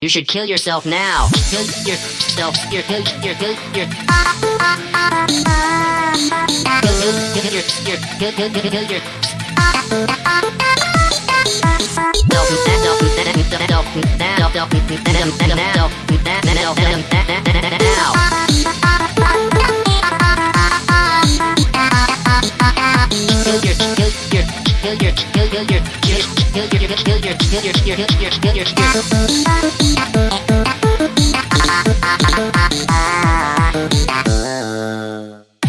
You should kill yourself now. Kill yourself. Your kill your kill your kill your kill kill kill kill your kill your kill your kill your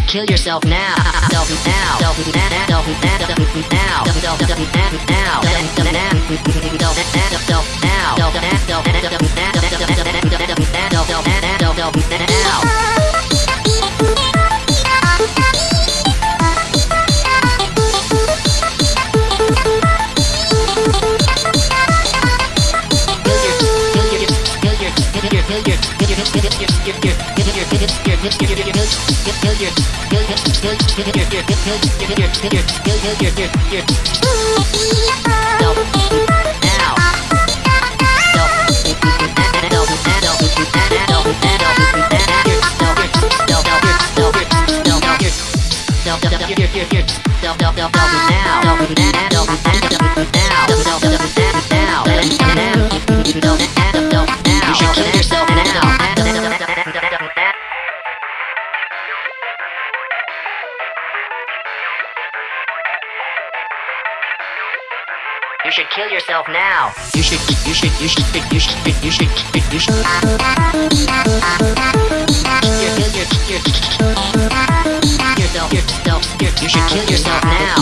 Kill yourself now. Self now. Self now. Self now. Self now. Self now. Self now. Self now. now. You should kill yourself now. You should, you should, you should, you should, you should, you should. You should kill yourself now.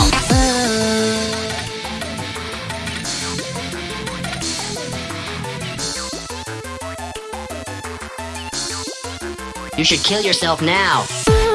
You should kill yourself now.